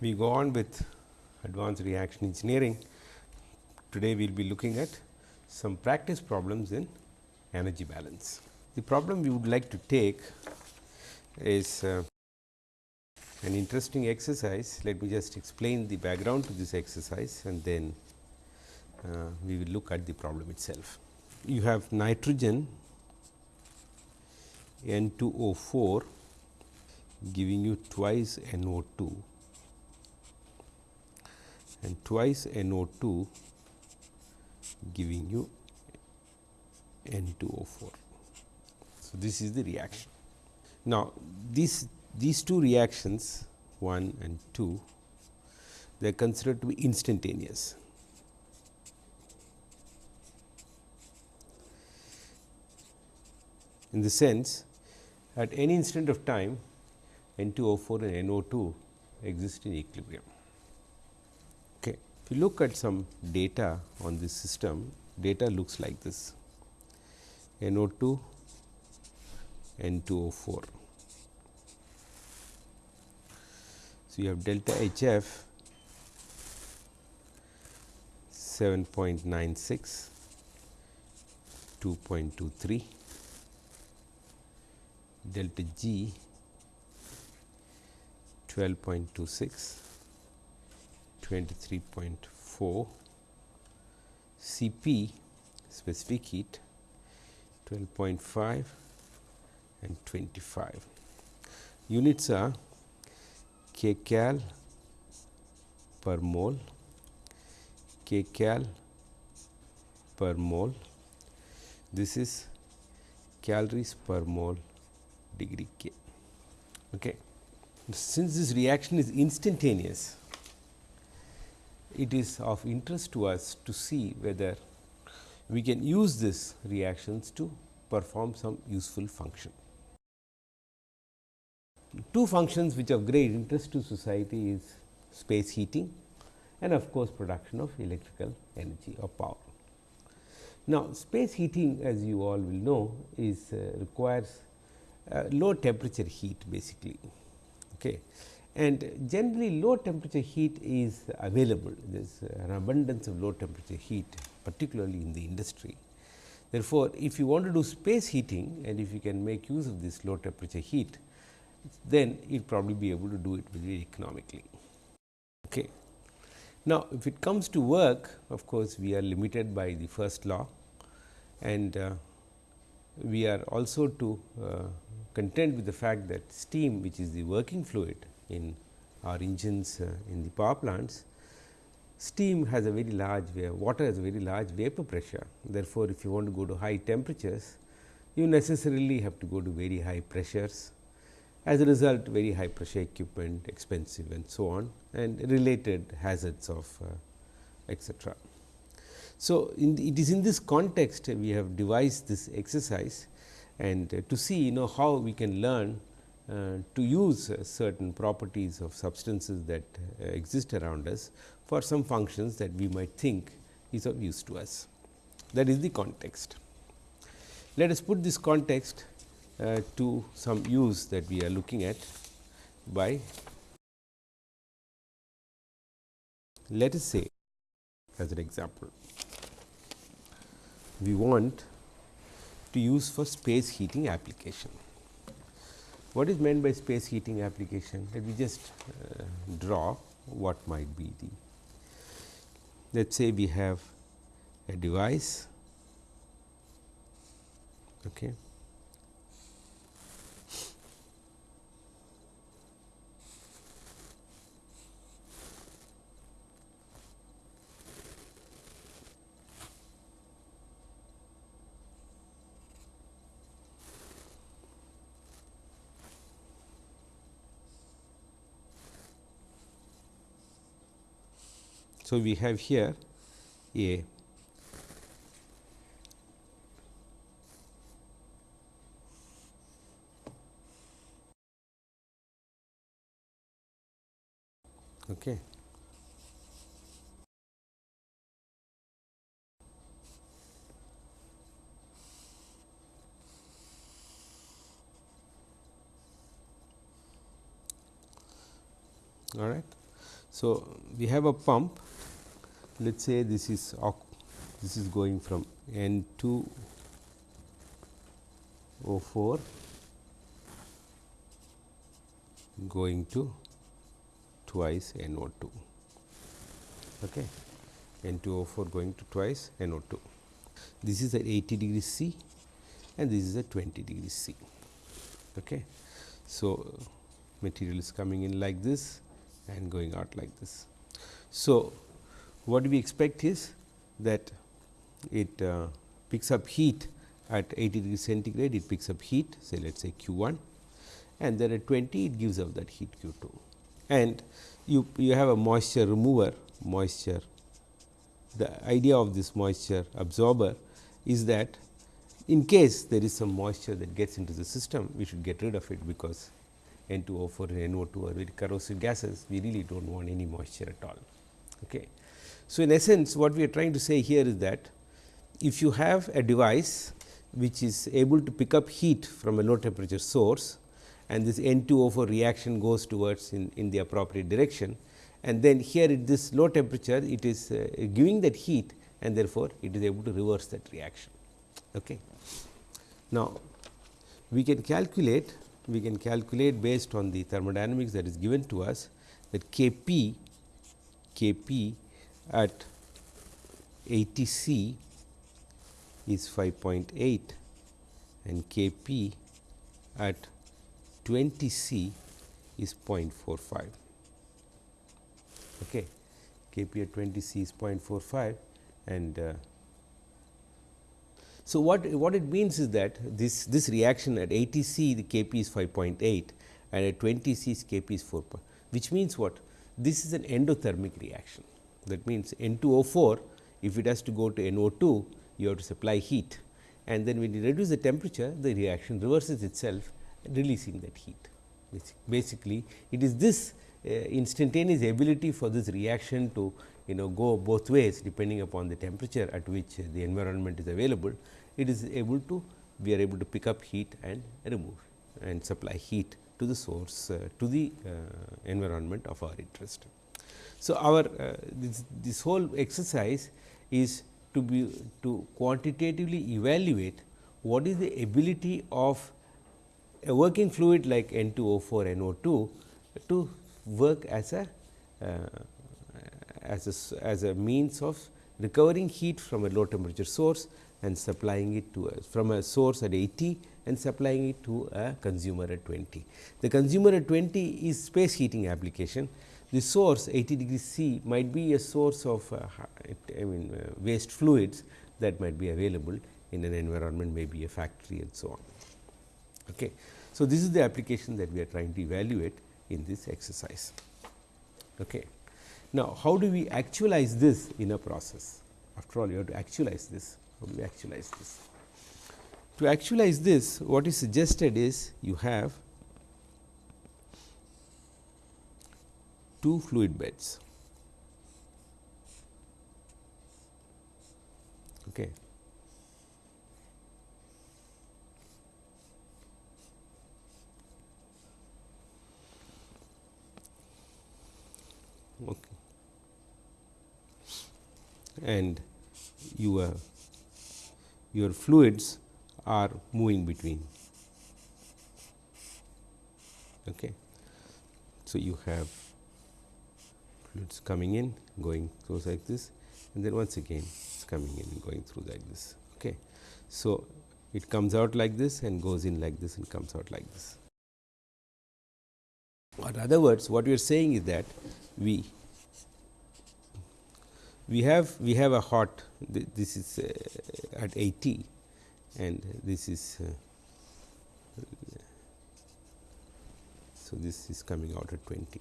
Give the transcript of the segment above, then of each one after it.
We go on with advanced reaction engineering. Today, we will be looking at some practice problems in energy balance. The problem we would like to take is uh, an interesting exercise. Let me just explain the background to this exercise and then uh, we will look at the problem itself. You have nitrogen N2O4 giving you twice NO2 and twice NO2 giving you N2O4. So, this is the reaction. Now, these, these two reactions 1 and 2 they are considered to be instantaneous. In the sense at any instant of time N2O4 and NO2 exist in equilibrium. If you look at some data on this system, data looks like this. NO2 N2O4. So, you have delta HF 7.96, 2.23, delta G 12.26, 23.4, Cp specific heat 12.5 and 25. Units are kcal per mole, kcal per mole. This is calories per mole degree K. Okay. Since this reaction is instantaneous, it is of interest to us to see whether we can use this reactions to perform some useful function. Two functions which are of great interest to society is space heating and of course, production of electrical energy or power. Now, space heating as you all will know is uh, requires uh, low temperature heat basically. Okay. And generally low temperature heat is available, there is an abundance of low temperature heat particularly in the industry. Therefore, if you want to do space heating and if you can make use of this low temperature heat, then you will probably be able to do it very economically. Okay. Now, if it comes to work of course, we are limited by the first law and uh, we are also to uh, contend with the fact that steam which is the working fluid in our engines uh, in the power plants, steam has a very large water has a very large vapor pressure. Therefore, if you want to go to high temperatures, you necessarily have to go to very high pressures. As a result, very high pressure equipment expensive and so on and related hazards of uh, etcetera. So, it is in this context we have devised this exercise and uh, to see you know how we can learn uh, to use uh, certain properties of substances that uh, exist around us for some functions that we might think is of use to us. That is the context. Let us put this context uh, to some use that we are looking at by let us say as an example we want to use for space heating application. What is meant by space heating application? Let me just uh, draw what might be the. Let us say we have a device okay, So, we have here a okay. all right. So, we have a pump let us say this is this is going from N 2 O 4 going to twice N O 2 okay. N 2 O 4 going to twice N O 2. This is at 80 degrees C and this is at 20 degrees C. Okay. So, material is coming in like this and going out like this. So, what we expect is that it uh, picks up heat at 80 degree centigrade, it picks up heat say let us say Q 1 and then at 20 it gives out that heat Q 2. And you, you have a moisture remover, moisture. The idea of this moisture absorber is that in case there is some moisture that gets into the system, we should get rid of it because N2O4 and NO2 are very corrosive gases, we really do not want any moisture at all. Okay. So, in essence what we are trying to say here is that if you have a device which is able to pick up heat from a low temperature source and this N2O4 reaction goes towards in, in the appropriate direction and then here at this low temperature it is uh, giving that heat and therefore, it is able to reverse that reaction. Okay. Now, we can calculate we can calculate based on the thermodynamics that is given to us that K p K p at 80 C is 5.8 and K p at 20 C is 0.45. Okay. K p at 20 C is 0.45 and uh, so what what it means is that this this reaction at 80 C the K p is 5.8 and at 20 C K p is 4, which means what this is an endothermic reaction that means N2O4 if it has to go to NO2 you have to supply heat and then when you reduce the temperature the reaction reverses itself releasing that heat. Basically, it is this uh, instantaneous ability for this reaction to you know go both ways depending upon the temperature at which the environment is available. It is able to we are able to pick up heat and remove and supply heat to the source uh, to the uh, environment of our interest. So, our uh, this, this whole exercise is to be to quantitatively evaluate what is the ability of a working fluid like N2O4 NO2 to work as a uh, as a, as a means of recovering heat from a low temperature source and supplying it to a, from a source at 80 and supplying it to a consumer at 20. The consumer at 20 is space heating application. The source 80 degree C might be a source of uh, I mean uh, waste fluids that might be available in an environment maybe a factory and so on. Okay. So, this is the application that we are trying to evaluate in this exercise. Okay. Now, how do we actualize this in a process? After all, you have to actualize this. How do we actualize this? To actualize this, what is suggested is you have two fluid beds. Okay. Okay. And your your fluids are moving between. Okay. So, you have fluids coming in going through like this and then once again it is coming in and going through like this. Okay. So, it comes out like this and goes in like this and comes out like this. In other words what we are saying is that we we have we have a hot this is uh, at 80 and this is uh, so this is coming out at 20.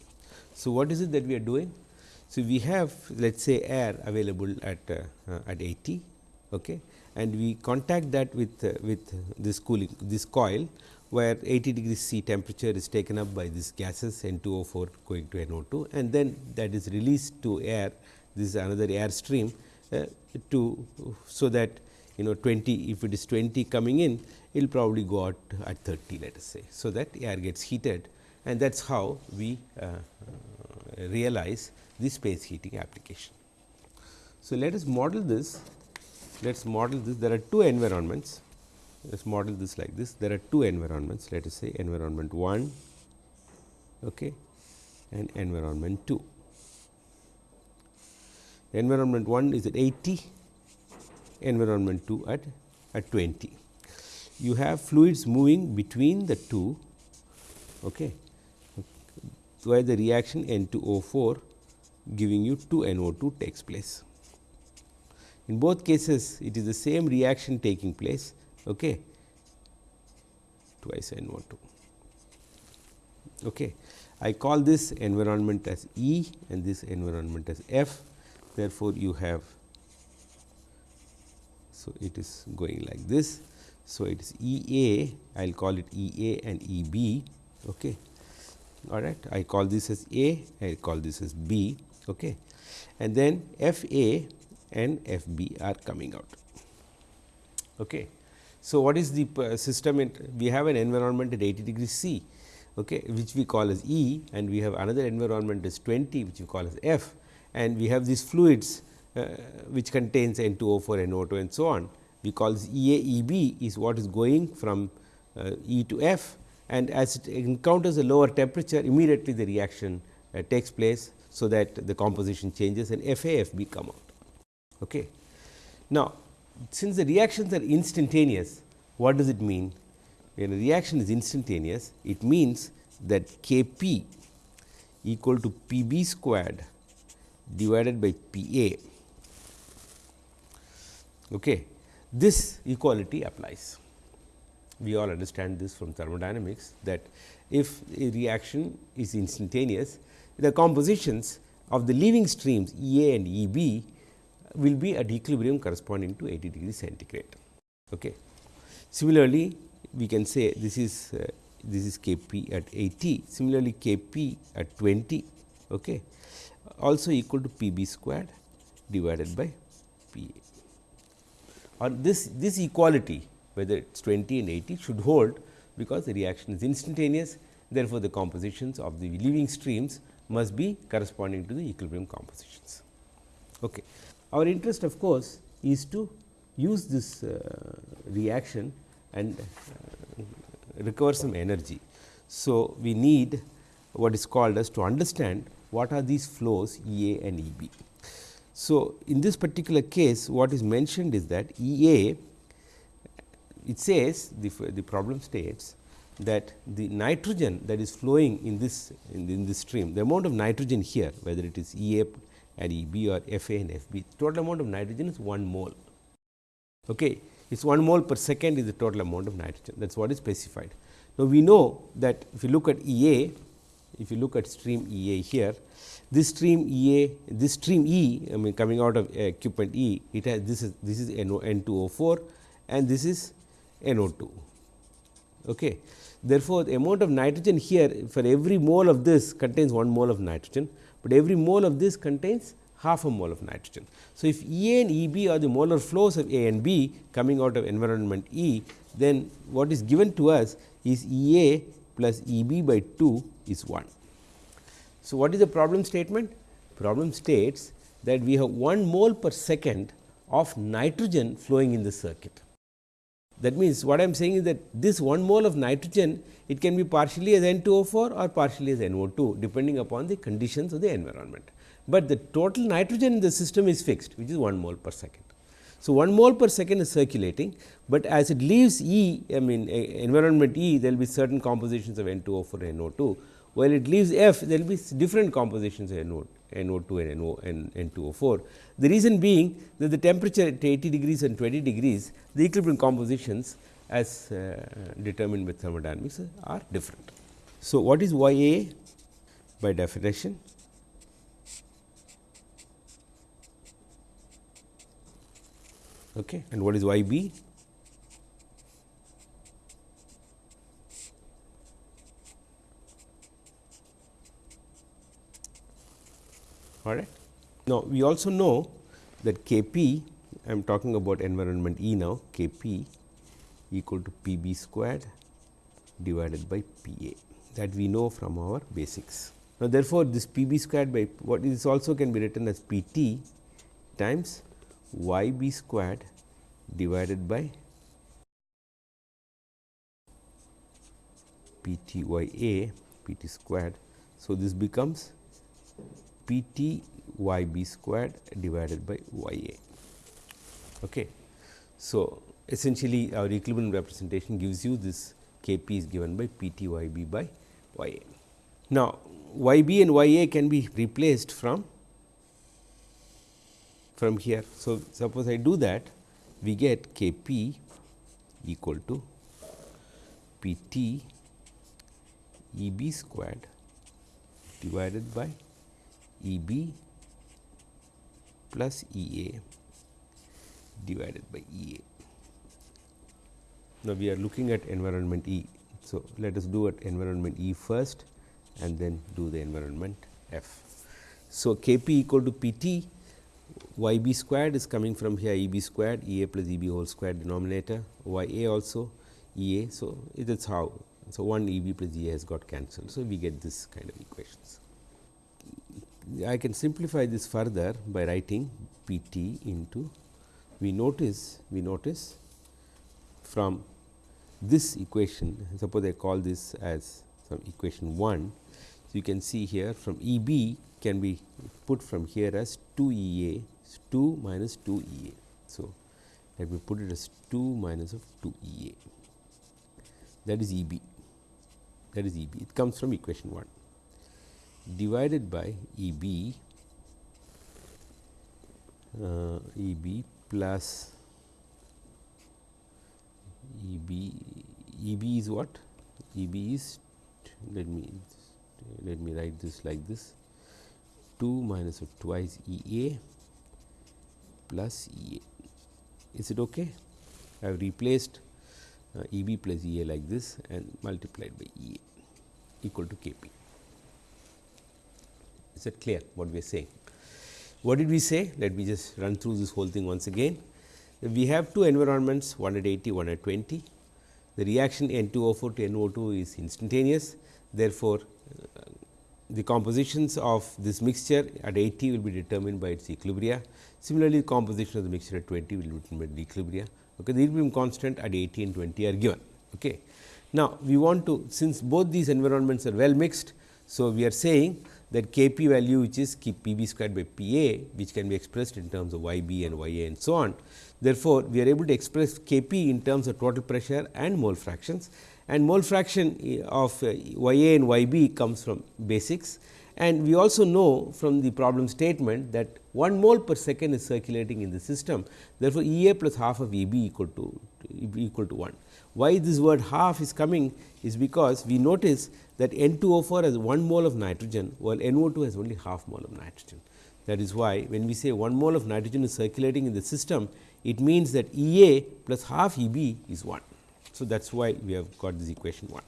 So, what is it that we are doing? So, we have let us say air available at uh, at 80 okay, and we contact that with uh, with this cooling this coil where 80 degrees C temperature is taken up by these gases N2O4 going to NO2 and then that is released to air this is another air stream uh, to so that you know 20 if it is 20 coming in it will probably go out at 30 let us say. So, that air gets heated and that is how we uh, realize the space heating application. So, let us model this, let us model this, there are two environments, let us model this like this, there are two environments, let us say environment 1 okay, and environment 2. Environment 1 is at 80, environment 2 at, at 20. You have fluids moving between the two okay, where the reaction N2O4 giving you 2 NO2 takes place. In both cases it is the same reaction taking place okay, twice NO2. Okay. I call this environment as E and this environment as F. Therefore, you have so it is going like this. So, it is E A I will call it E A and E B okay. all right. I call this as A I call this as B okay. and then F A and F B are coming out. Okay. So, what is the uh, system? we have an environment at 80 degrees C, okay, which we call as E and we have another environment as 20 which we call as F and we have these fluids uh, which contains N2O4, NO2 and so on. We call this E A E B is what is going from uh, E to F and as it encounters a lower temperature immediately the reaction uh, takes place. So, that the composition changes and F A F B come out. Okay. Now, since the reactions are instantaneous, what does it mean? When a reaction is instantaneous, it means that K p equal to P b squared divided by P a. Okay. This equality applies. We all understand this from thermodynamics that if a reaction is instantaneous, the compositions of the leaving streams E A and E B will be at equilibrium corresponding to 80 degree centigrade. Okay. Similarly, we can say this is uh, this is K p at 80, similarly K p at 20 okay, also equal to P b squared divided by P a. Or this, this equality whether it is 20 and 80 should hold because the reaction is instantaneous therefore, the compositions of the leaving streams must be corresponding to the equilibrium compositions. Okay. Our interest of course, is to use this uh, reaction and uh, recover some energy. So, we need what is called as to understand what are these flows E A and E B. So, in this particular case what is mentioned is that E A it says the, the problem states that the nitrogen that is flowing in this in, in this stream the amount of nitrogen here whether it is E A and E B or F A and F B. Total amount of nitrogen is 1 mole. Okay. It is 1 mole per second is the total amount of nitrogen that is what is specified. Now, we know that if you look at E A, if you look at stream E A here, this stream E A, this stream E, I mean coming out of uh, equipment E, it has this is this is NO, N2O4 and this is NO2. Okay. Therefore, the amount of nitrogen here for every mole of this contains 1 mole of nitrogen but every mole of this contains half a mole of nitrogen. So, if E A and E B are the molar flows of A and B coming out of environment E, then what is given to us is E A plus E B by 2 is 1. So, what is the problem statement? Problem states that we have 1 mole per second of nitrogen flowing in the circuit. That means, what I am saying is that this 1 mole of nitrogen it can be partially as N2O4 or partially as NO2 depending upon the conditions of the environment. But the total nitrogen in the system is fixed which is 1 mole per second. So, 1 mole per second is circulating, but as it leaves E I mean environment E there will be certain compositions of N2O4 and NO2 while it leaves F there will be different compositions of NO, NO2 and NO and N2O4. The reason being that the temperature at 80 degrees and 20 degrees, the equilibrium compositions as uh, determined by thermodynamics are different. So, what is Y A by definition? Okay. And what is Y B? All right. Now, we also know that K p I am talking about environment E now K p equal to P b squared divided by P a that we know from our basics. Now, therefore, this P b squared by what is also can be written as P t times y b squared divided by P t y a P t squared. So, this becomes P t y b squared divided by y a. Okay. So, essentially our equilibrium representation gives you this K p is given by P t y b by y a. Now, y b and y a can be replaced from from here. So, suppose I do that we get K p equal to P t E b squared divided by E b plus E a divided by E a. Now, we are looking at environment E. So, let us do at environment E first and then do the environment F. So, K p equal to P t y b squared is coming from here E b squared E a plus E b whole square denominator y a also E a. So, it is how. So, 1 E b plus E a has got cancelled. So, we get this kind of equations. I can simplify this further by writing P t into we notice we notice from this equation suppose I call this as some equation 1. So, you can see here from E b can be put from here as 2 E a 2 minus 2 E a. So, let me put it as 2 minus of 2 E a that is E b that is E b it comes from equation 1 divided by E b uh, E b plus E b E b is what E b is let me let me write this like this 2 minus of twice E a plus E a is it okay I have replaced uh, E b plus E a like this and multiplied by E a equal to K p. Is it clear what we are saying? What did we say? Let me just run through this whole thing once again. We have two environments 180, 120. The reaction N2O4 to NO2 is instantaneous. Therefore, uh, the compositions of this mixture at 80 will be determined by its equilibria. Similarly, the composition of the mixture at 20 will be determined by the equilibria. Okay, the equilibrium constant at 80 and 20 are given. Okay. Now, we want to since both these environments are well mixed. So, we are saying that K p value which is P b squared by P a which can be expressed in terms of y b and y a and so on. Therefore, we are able to express K p in terms of total pressure and mole fractions and mole fraction of uh, y a and y b comes from basics and we also know from the problem statement that 1 mole per second is circulating in the system. Therefore, E a plus half of E b equal to equal to 1. Why this word half is coming is because we notice that N2O4 has 1 mole of nitrogen, while NO2 has only half mole of nitrogen. That is why, when we say 1 mole of nitrogen is circulating in the system, it means that E a plus half E b is 1. So, that is why we have got this equation 1.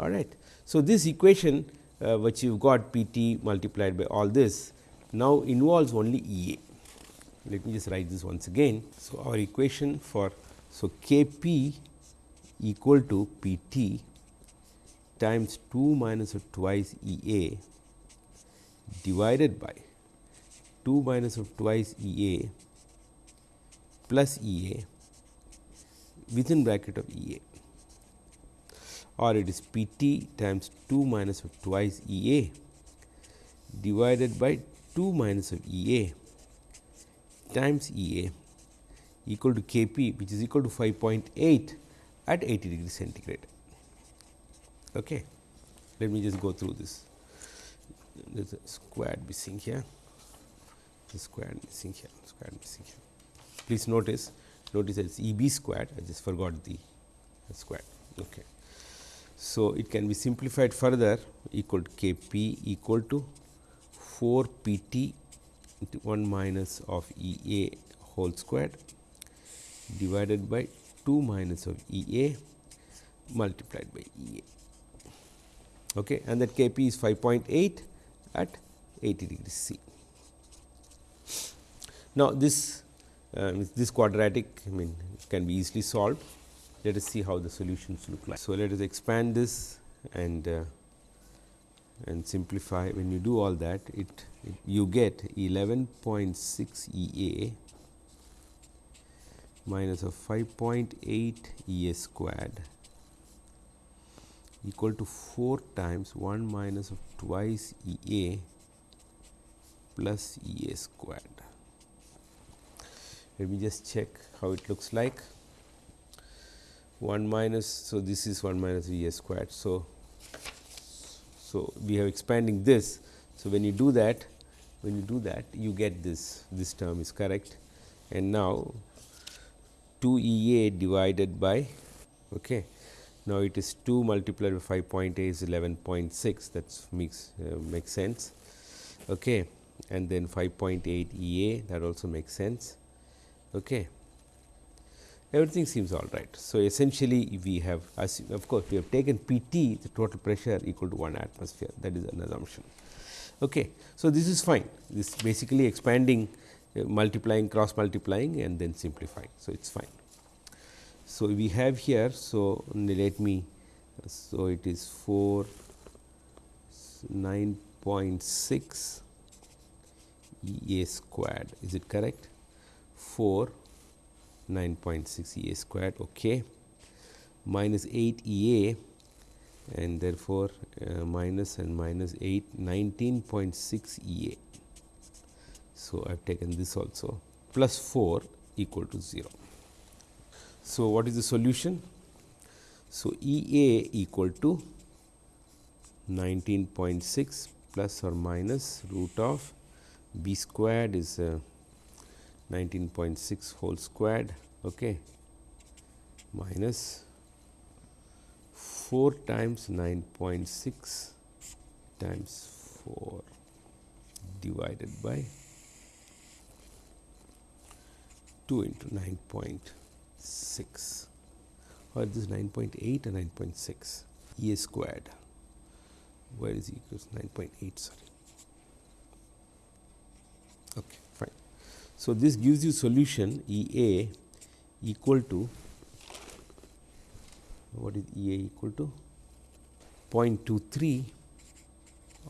All right. So, this equation uh, which you have got P t multiplied by all this now involves only E a. Let me just write this once again. So, our equation for so K p equal to P t times 2 minus of twice E a divided by 2 minus of twice E a plus E a within bracket of E a or it is P t times 2 minus of twice E a divided by 2 minus of E a times E a equal to K p which is equal to 5.8 at 80 degree centigrade. Okay. Let me just go through this. There is a squared missing here, the squared missing here, squared missing here. Please notice, notice it is E b squared, I just forgot the square. Okay. So, it can be simplified further equal to K p equal to 4 P t into 1 minus of E a whole squared divided by 2 minus of E a multiplied by E a okay, and that K p is 5.8 at 80 degrees C. Now, this uh, this quadratic I mean can be easily solved. Let us see how the solutions look like. So, let us expand this and uh, and simplify when you do all that it, it you get 11.6 E A minus of 5.8 E A squared equal to 4 times 1 minus of twice E A plus E A squared. Let me just check how it looks like. 1 minus, so this is 1 minus E A squared. So, so we are expanding this. So, when you do that, when you do that, you get this, this term is correct. And now, 2 E A divided by, okay. Now, it is 2 multiplied by 5.8 is 11.6 that makes uh, makes sense. Okay and then 5.8 EA that also makes sense. Okay. Everything seems all right. So, essentially we have of course, we have taken P t the total pressure equal to 1 atmosphere that is an assumption. Okay. So, this is fine this basically expanding uh, multiplying cross multiplying and then simplifying. So, it is fine. So, we have here. So, let me so it is 4 9.6 E A squared is it correct 4 9.6 E A squared okay minus 8 E A and therefore, uh, minus and minus 8 19.6 E A. So, I have taken this also plus 4 equal to 0. So, what is the solution? So, E A equal to 19.6 plus or minus root of b squared is uh, 19.6 whole squared okay minus 4 times 9.6 times 4 divided by 2 into 9.6 or this 9.8 or 9.6 e squared where is equals 9.8 sorry Okay, fine. So, this gives you solution E A equal to what is E A equal to 0.23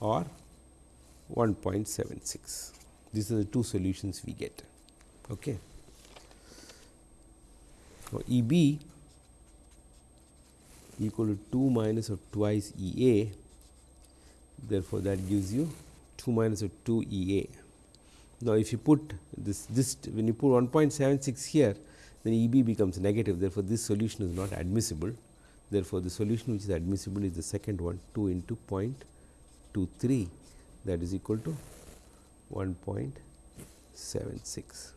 or 1.76. These are the two solutions we get. Okay. So, E B equal to 2 minus of twice E A, therefore, that gives you 2 minus of 2 E A. Now, if you put this, this when you put 1.76 here, then E b becomes negative. Therefore, this solution is not admissible. Therefore, the solution which is admissible is the second one 2 into 0.23 that is equal to 1.76.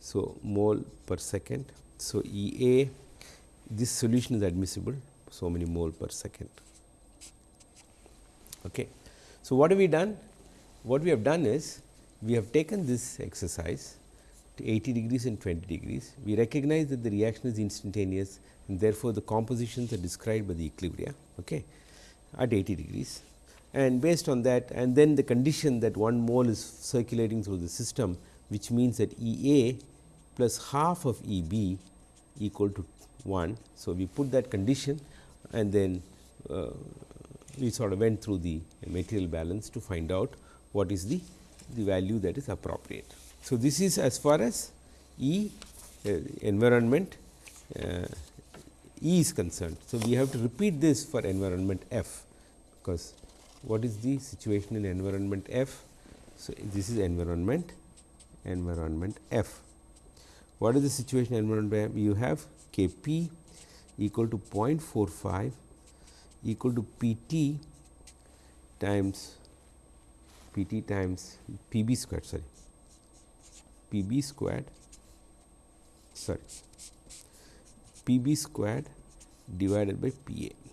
So, mole per second. So, E A this solution is admissible so many mole per second. Okay. So, what have we done? What we have done is we have taken this exercise to 80 degrees and 20 degrees. We recognize that the reaction is instantaneous and therefore, the compositions are described by the equilibria okay, at 80 degrees. And based on that and then the condition that 1 mole is circulating through the system which means that E A plus half of E B equal to 1. So, we put that condition and then uh, we sort of went through the material balance to find out what is the the value that is appropriate. So, this is as far as E uh, environment uh, E is concerned. So, we have to repeat this for environment F, because what is the situation in environment F? So, this is environment environment F. What is the situation environment F? You have K p equal to 0.45 equal to P t times P t times P b squared sorry P b squared sorry P b squared divided by P a.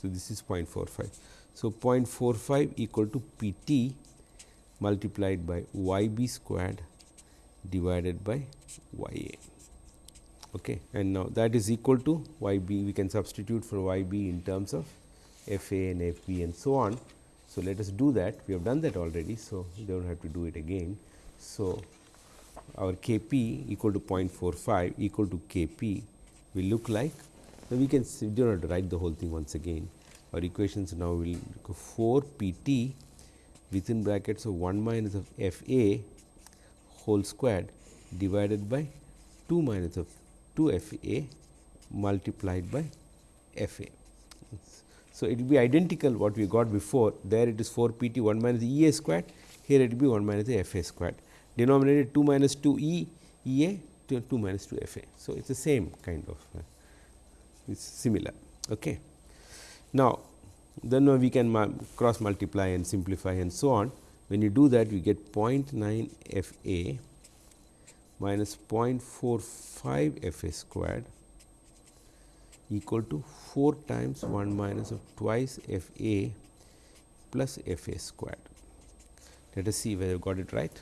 So, this is 0.45. So, 0.45 equal to P t multiplied by y b squared divided by y a. Okay. And now, that is equal to y b we can substitute for y b in terms of f a and f b and so on. So, let us do that we have done that already. So, we do not have to do it again. So, our K p equal to 0.45 equal to K p will look like so we can we do not write the whole thing once again. our equations now will go 4 p t within brackets of 1 minus of f a whole squared divided by 2 minus of 2 f a multiplied by f a. So, it will be identical what we got before there it is 4 p t 1 minus E a squared here it will be 1 minus f a squared denominator 2 minus 2 E E a to 2 minus 2 f a. So, it is the same kind of uh, it is similar. Okay. Now, then we can cross multiply and simplify and so on. When you do that we get 0.9 f a minus 0.45 f a squared equal to 4 times 1 minus of twice f a plus f a squared. Let us see whether I got it right.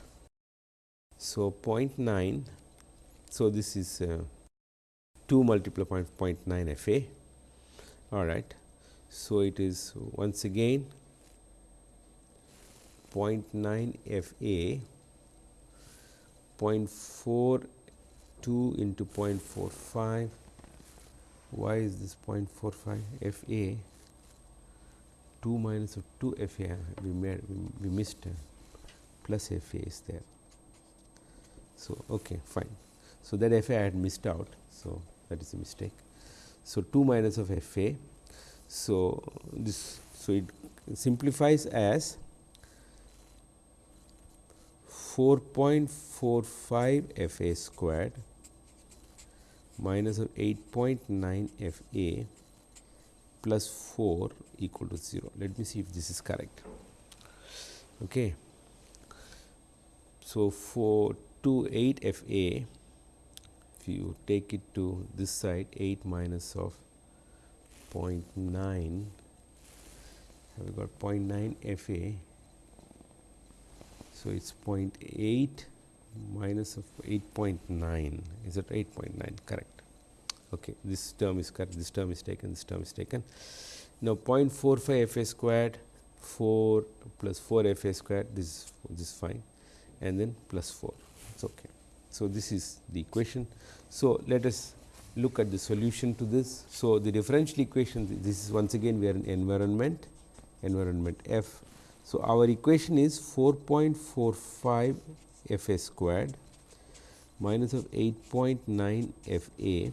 So, 0.9. So, this is uh, 2 multiplied by 0.9 f a all right. So, it is once again 0.9 f a 0.42 into 0.45 why is this 0.45 f a 2 minus of 2 f a we made we, missed plus f a is there. So, okay fine. So, that f a I had missed out. So, that is a mistake. So, 2 minus of f a. So, this so it simplifies as 4.45 f a squared minus of 8.9 f a plus 4 equal to 0. Let me see if this is correct. Okay. So, for 2 8 f a if you take it to this side 8 minus of 0.9 have we got 0.9 f a. So, it is 0.8 minus of 8.9 is it 8.9 correct. Okay this term is correct. This term is taken. This term is taken. Now 0.45 f a squared 4 plus 4 f a squared this this is fine. And then plus 4 it's okay. So this is the equation. So let us look at the solution to this. So the differential equation this is once again we are in environment. Environment f so our equation is 4.45 f a squared minus of 8.9 f a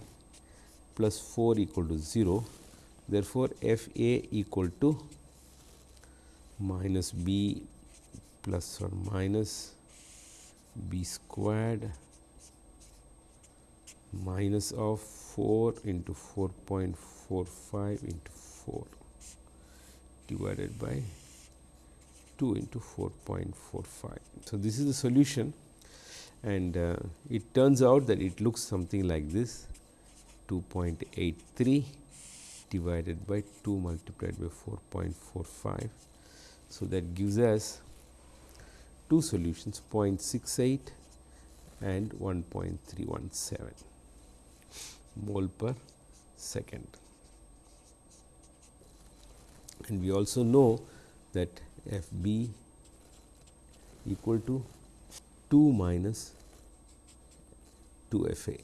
plus 4 equal to 0. Therefore, f a equal to minus b plus or minus b squared minus of 4 into 4.45 into 4 divided by 2 into 4.45. So, this is the solution and uh, it turns out that it looks something like this 2.83 divided by 2 multiplied by 4.45. So, that gives us two solutions 0.68 and 1.317 mole per second. And we also know that f b equal to 2 minus 2 f a.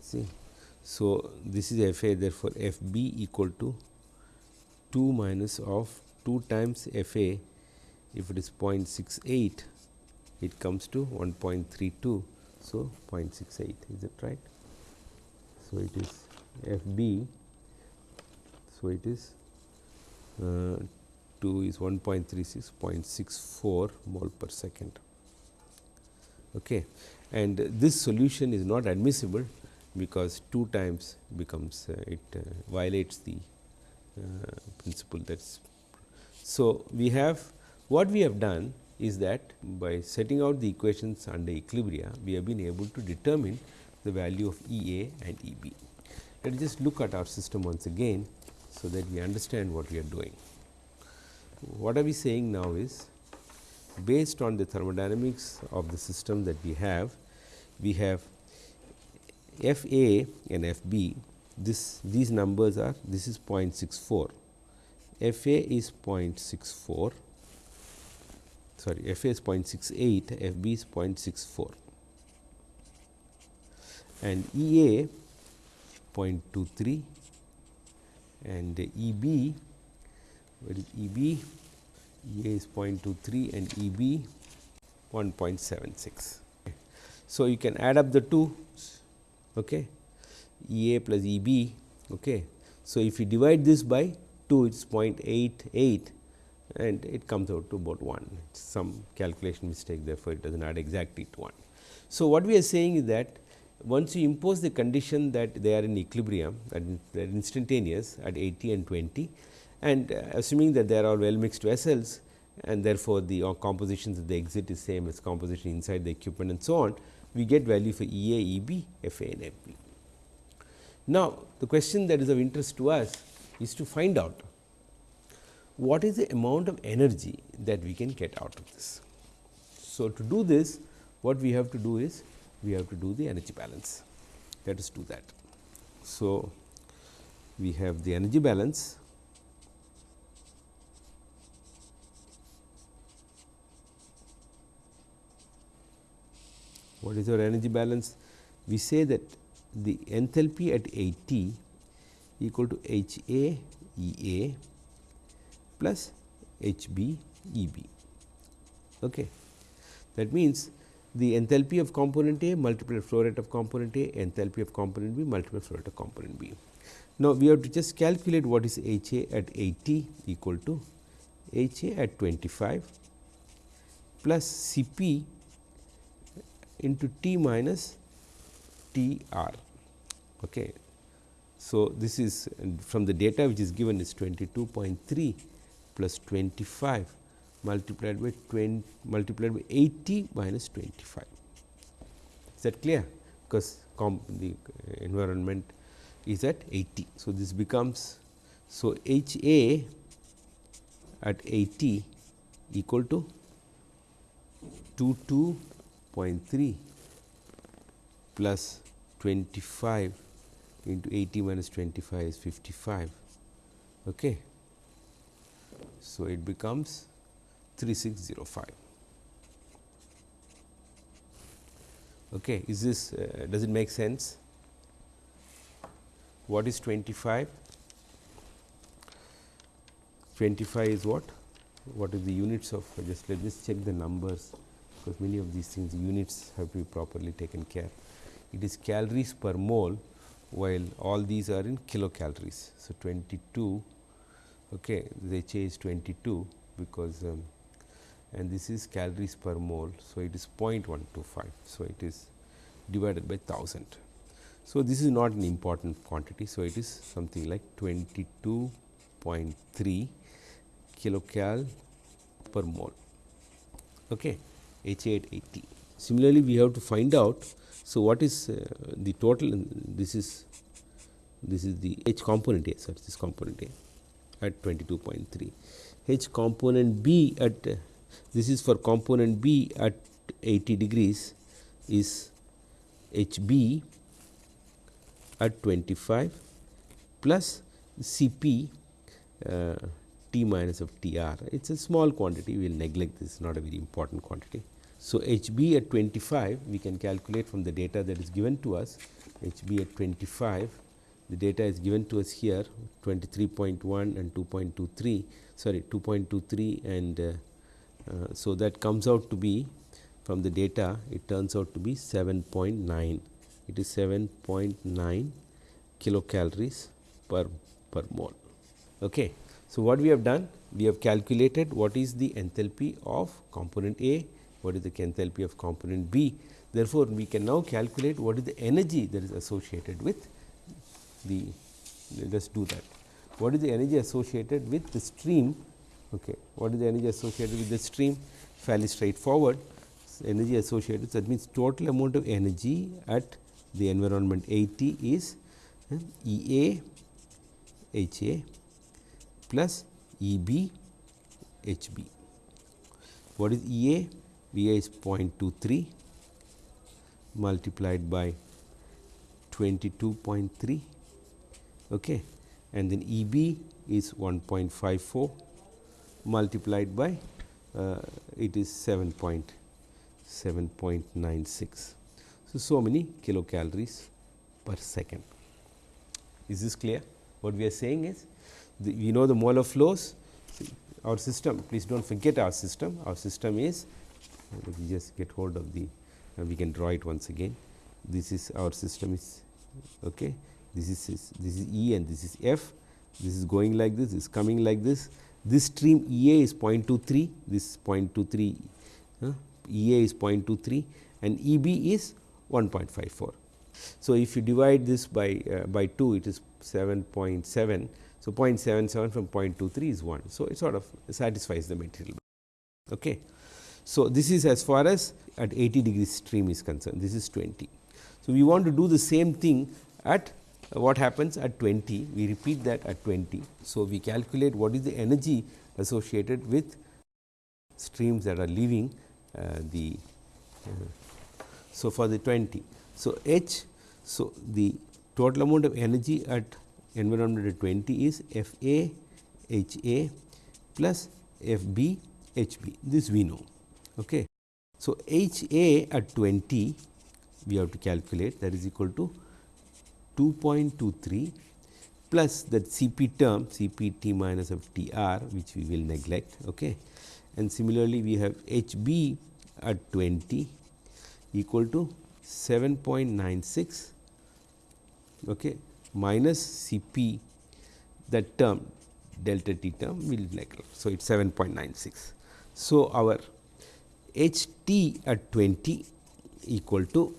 See. So, this is f a therefore, f b equal to 2 minus of 2 times f a if it is 0.68 it comes to 1.32. So, 0.68 is it right. So, it is f b. So, it is uh, 2 is 1.36.64 mole per second. Okay. And this solution is not admissible because 2 times becomes uh, it uh, violates the uh, principle that's. So, we have what we have done is that by setting out the equations under equilibria, we have been able to determine the value of E a and E b. Let us just look at our system once again, so that we understand what we are doing what are we saying now is based on the thermodynamics of the system that we have, we have F A and F B. This these numbers are this is 0.64 F A is 0.64 sorry F A is 0.68 F B is 0.64 and E A 0.23 and E B what is E b E a is 0.23 and E b 1.76. So, you can add up the two okay. E a plus E b. Okay. So, if you divide this by 2 it is 0.88 and it comes out to about 1 it's some calculation mistake therefore, it does not add exactly to 1. So, what we are saying is that once you impose the condition that they are in equilibrium that they are instantaneous at 80 and 20 and uh, assuming that there are all well mixed vessels and therefore, the uh, compositions of the exit is same as composition inside the equipment and so on, we get value for E A, E B, F A and F B. Now, the question that is of interest to us is to find out what is the amount of energy that we can get out of this. So, to do this what we have to do is we have to do the energy balance let us do that. So, we have the energy balance what is our energy balance? We say that the enthalpy at 80 equal to H A E A plus H B E B. Okay. That means, the enthalpy of component A multiplied flow rate of component A, enthalpy of component B multiplied flow rate of component B. Now, we have to just calculate what is H A at 80 equal to H A at 25 plus C P into T minus T R. Okay. So, this is from the data which is given is 22.3 plus 25 multiplied by 20 multiplied by 80 minus 25. Is that clear? Because the environment is at 80. So, this becomes so H A at 80 equal to 22 0.3 plus 25 into 80 minus 25 is 55. Okay. So, it becomes 3605. Okay. Is this uh, does it make sense? What is 25? 25 is what? What is the units of just let us check the numbers because many of these things units have to be properly taken care. It is calories per mole while all these are in kilocalories. So, 22 okay, the H is 22 because um, and this is calories per mole. So, it is 0.125. So, it is divided by 1000. So, this is not an important quantity. So, it is something like 22.3 kilocal per mole. Okay. H 8 80. Similarly, we have to find out. So, what is uh, the total this is this is the H component A such this component A at 22.3 H component B at uh, this is for component B at 80 degrees is H B at 25 plus C P uh, T minus of T R. It is a small quantity, we will neglect this, not a very important quantity. So, H b at 25 we can calculate from the data that is given to us. H b at 25 the data is given to us here 23.1 and 2.23 sorry 2.23 and uh, uh, so that comes out to be from the data it turns out to be 7.9 it is 7.9 kilocalories per per mole. Okay so what we have done? We have calculated what is the enthalpy of component a what is the enthalpy of component B. Therefore, we can now calculate what is the energy that is associated with the let us do that. What is the energy associated with the stream? Okay. What is the energy associated with the stream? Fairly straightforward. Energy associated So, that means total amount of energy at the environment 80 is uh, E A H A plus E B H B. What is E A? V a is 0.23 multiplied by 22.3 okay. and then E b is 1.54 multiplied by uh, it is 7.7.96. So, so many kilocalories per second. Is this clear? What we are saying is the, we know the molar flows. Our system please do not forget our system our system is let me just get hold of the uh, we can draw it once again. This is our system is okay? This is this is E and this is F. This is going like this is coming like this. This stream E A is 0.23 this 0.23 uh, E A is 0.23 and E B is 1.54 so if you divide this by uh, by 2 it is 7.7 so, 0.77 from 0.23 is 1. So, it sort of satisfies the material. Okay. So, this is as far as at 80 degree stream is concerned, this is 20. So, we want to do the same thing at uh, what happens at 20, we repeat that at 20. So, we calculate what is the energy associated with streams that are leaving uh, the. Uh, so, for the 20. So, H, so the total amount of energy at environment at 20 is F A H A plus F B H B this we know. Okay. So, H A at 20 we have to calculate that is equal to 2.23 plus that C P term C P T minus of Tr which we will neglect. Okay. And similarly, we have H B at 20 equal to 7.96 okay, minus C p that term delta t term will neglect. So, it is 7.96. So, our H t at 20 equal to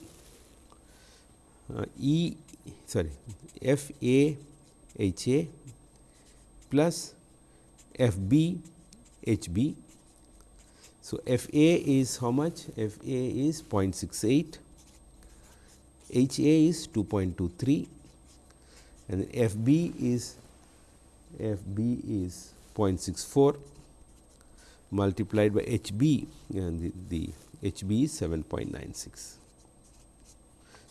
uh, E sorry F A H A plus F B H B. So, F A is how much? F A is 0.68, H A is 2.23 and F b is F b is 0.64 multiplied by H b and the, the H b is 7.96.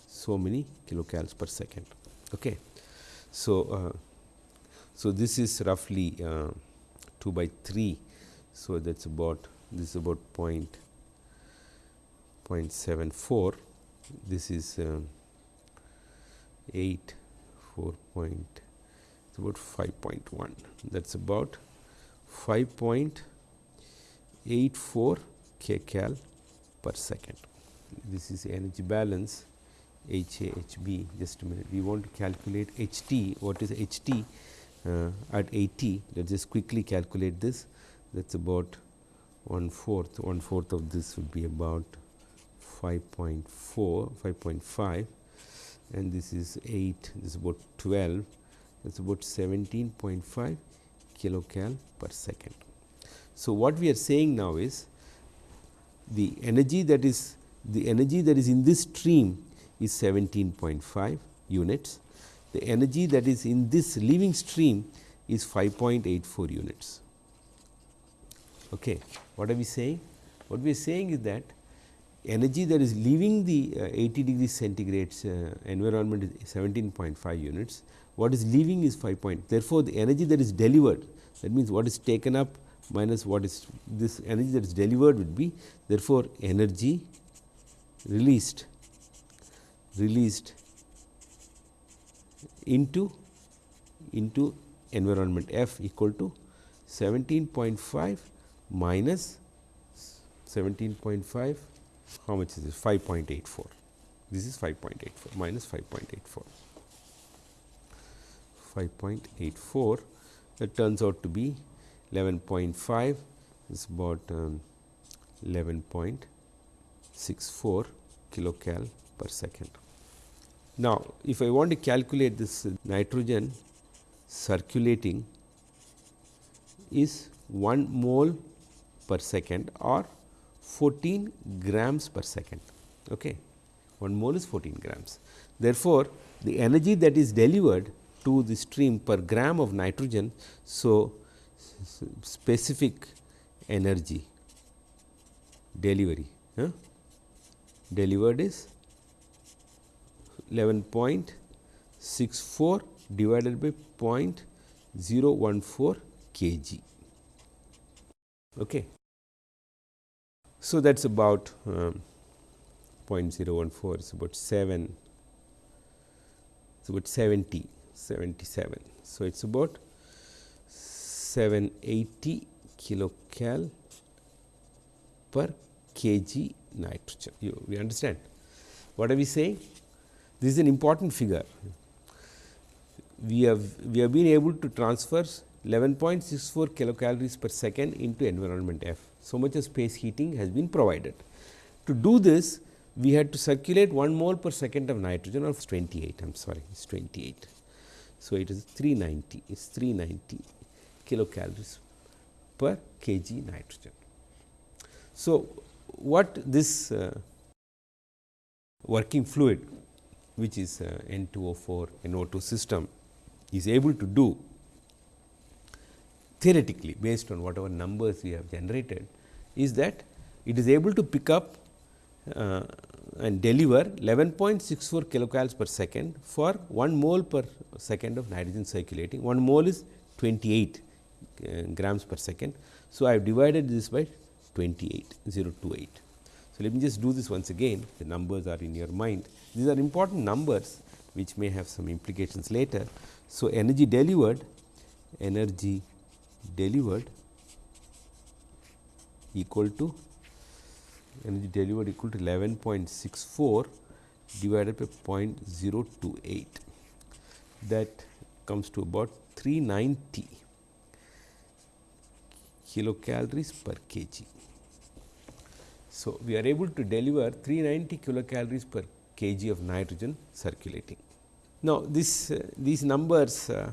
So, many kilocals per second. Okay. So, uh, so this is roughly uh, 2 by 3. So, that is about this is about point 0.74 this is uh, 8 4 point it's about 5.1 that's about 5.84 kcal per second. This is energy balance H A H B. Just a minute. We want to calculate H T. What is H T? Uh, at 80 let us just quickly calculate this. That is about one fourth. One fourth of this would be about 5.4 5.5 and this is 8 this is about 12 that is about 17.5 kilocal per second. So, what we are saying now is the energy that is the energy that is in this stream is 17.5 units. The energy that is in this leaving stream is 5.84 units. Okay. What are we saying? What we are saying is that energy that is leaving the uh, 80 degree centigrade uh, environment is 17.5 units, what is leaving is 5 point. Therefore, the energy that is delivered that means, what is taken up minus what is this energy that is delivered would be therefore, energy released released into into environment F equal to 17.5 minus 17.5 how much is this? 5.84 this is 5.84 minus 5.84 5.84 that turns out to be 11.5 is about um, 11.64 kilocal per second. Now, if I want to calculate this nitrogen circulating is 1 mole per second or 14 grams per second. Okay. 1 mole is 14 grams. Therefore, the energy that is delivered to the stream per gram of nitrogen. So, specific energy delivery delivered is 11.64 divided by 0.014 kg. Okay. So, that is about um, 0.014 is about 7 it's about 70 77. So, it is about 780 kilocal per kg nitrogen. You, we understand what are we saying? This is an important figure. We have we have been able to transfer 11.64 kilocalories per second into environment F. So much of space heating has been provided. To do this, we had to circulate 1 mole per second of nitrogen or 28, I am sorry, it is 28. So, it is 390, it is 390 kilocalories per kg nitrogen. So, what this uh, working fluid which is uh, N2O4 NO2 system is able to do theoretically based on whatever numbers we have generated is that it is able to pick up uh, and deliver 11.64 kilocalories per second for 1 mole per second of nitrogen circulating. 1 mole is 28 uh, Uh, grams per second. So, I have divided this by 28 028. So, let me just do this once again the numbers are in your mind. These are important numbers which may have some implications later. So, energy delivered energy delivered equal to energy delivered equal to 11.64 divided by 0.028 that comes to about 390 kilocalories per kg. So, we are able to deliver 390 kilocalories per kg of nitrogen circulating. Now, this uh, these numbers uh,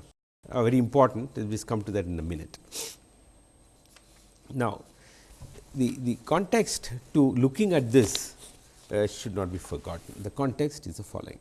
are very important, we will come to that in a minute. Now, the, the context to looking at this uh, should not be forgotten. The context is the following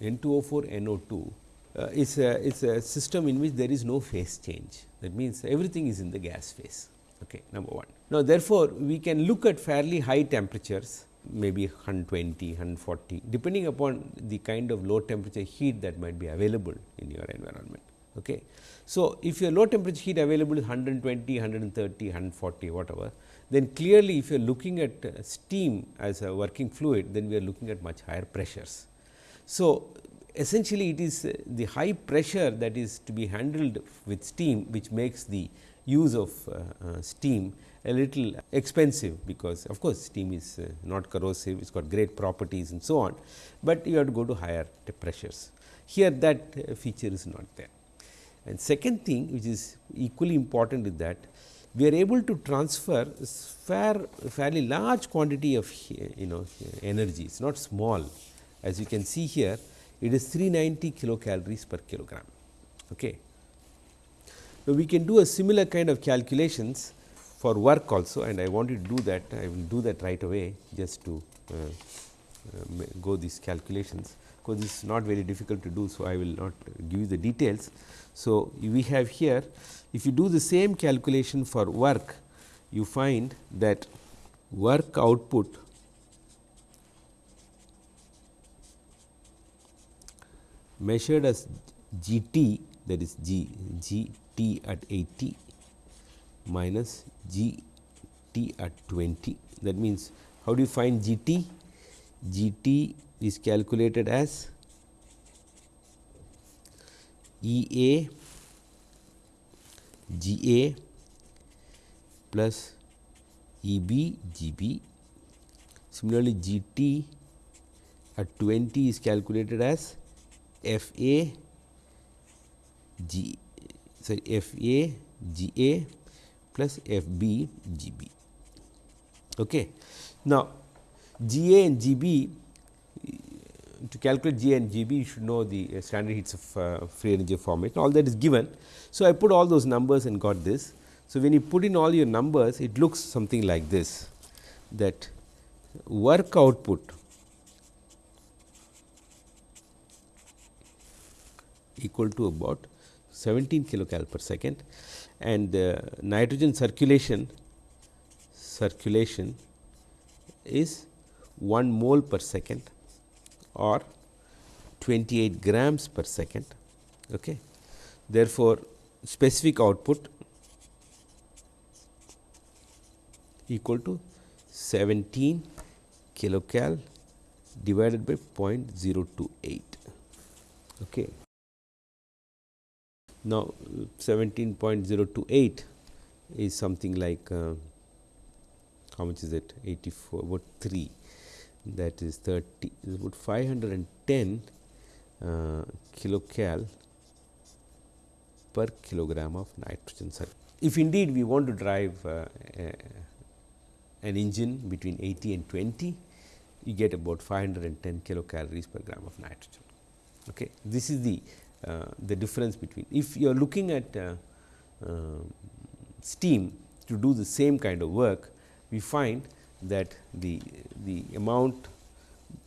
N2O4 NO2 uh, is a is a system in which there is no phase change. That means, everything is in the gas phase. Okay, number 1. Now, therefore, we can look at fairly high temperatures maybe 120, 140 depending upon the kind of low temperature heat that might be available in your environment. Okay. So, if your low temperature heat available is 120, 130, 140 whatever, then clearly if you are looking at uh, steam as a working fluid, then we are looking at much higher pressures. So, essentially it is uh, the high pressure that is to be handled with steam, which makes the use of uh, uh, steam a little expensive, because of course, steam is not corrosive, it has got great properties and so on, but you have to go to higher pressures. Here that feature is not there. And second thing which is equally important is that we are able to transfer fair fairly large quantity of you know energy, it is not small. As you can see here, it is 390 kilocalories per kilogram. Okay. Now, we can do a similar kind of calculations for work also and I want you to do that, I will do that right away just to uh, uh, go these calculations because this is not very difficult to do. So, I will not give you the details. So, we have here if you do the same calculation for work you find that work output measured as G t that is G G t at 80 minus G t at 20 that means how do you find G t? G t is calculated as E A G A plus E B G B. Similarly, G T at 20 is calculated as F A G sorry F A G A plus F B G B. Okay. Now, G A and G B to calculate G and G B you should know the uh, standard heats of uh, free energy formation all that is given. So, I put all those numbers and got this. So, when you put in all your numbers it looks something like this that work output equal to about 17 kilocal per second and uh, nitrogen circulation circulation is 1 mole per second or 28 grams per second. Okay. Therefore, specific output equal to 17 kilocal divided by 0.028. Okay. Now, 17.028 is something like uh, how much is it 84 about 3 that is 30 is about 510 uh, kilocal per kilogram of nitrogen If indeed we want to drive uh, an engine between 80 and 20, you get about 510 kilocalories per gram of nitrogen. Okay. This is the the difference between if you are looking at uh, uh, steam to do the same kind of work, we find that the the amount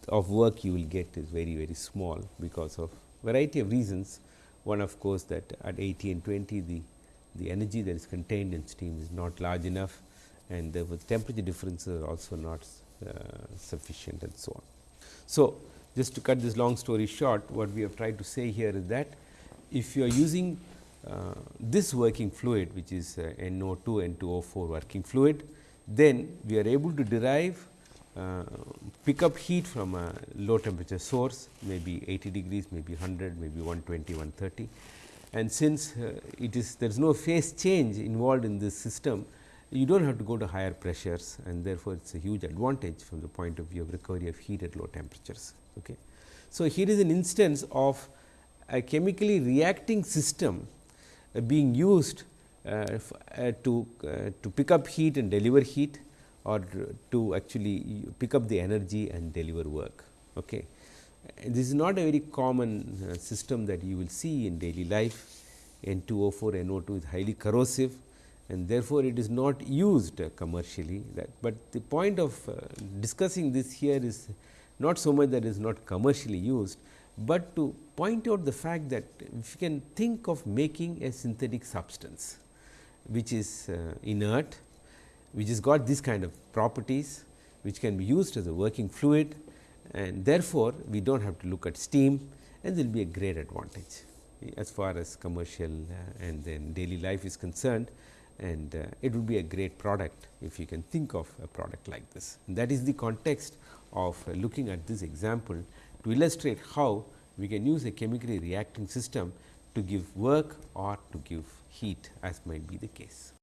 of work you will get is very very small because of variety of reasons. One of course, that at 80 and 20 the the energy that is contained in steam is not large enough and the temperature differences are also not uh, sufficient and so on. So, just to cut this long story short, what we have tried to say here is that if you are using uh, this working fluid which is uh, NO2 N2O4 working fluid, then we are able to derive uh, pick up heat from a low temperature source maybe 80 degrees, maybe 100, maybe 120, 130 and since uh, it is there is no phase change involved in this system, you do not have to go to higher pressures and therefore, it is a huge advantage from the point of view of recovery of heat at low temperatures. Okay. So, here is an instance of a chemically reacting system uh, being used uh, uh, to, uh, to pick up heat and deliver heat or to actually pick up the energy and deliver work. Okay. This is not a very common uh, system that you will see in daily life. N2O4, NO2 is highly corrosive and therefore, it is not used commercially. That, but the point of uh, discussing this here is not so much that it is not commercially used, but to point out the fact that if you can think of making a synthetic substance, which is uh, inert, which has got this kind of properties, which can be used as a working fluid and therefore, we do not have to look at steam and there will be a great advantage as far as commercial uh, and then daily life is concerned and uh, it would be a great product if you can think of a product like this. And that is the context of uh, looking at this example to illustrate how we can use a chemically reacting system to give work or to give heat as might be the case.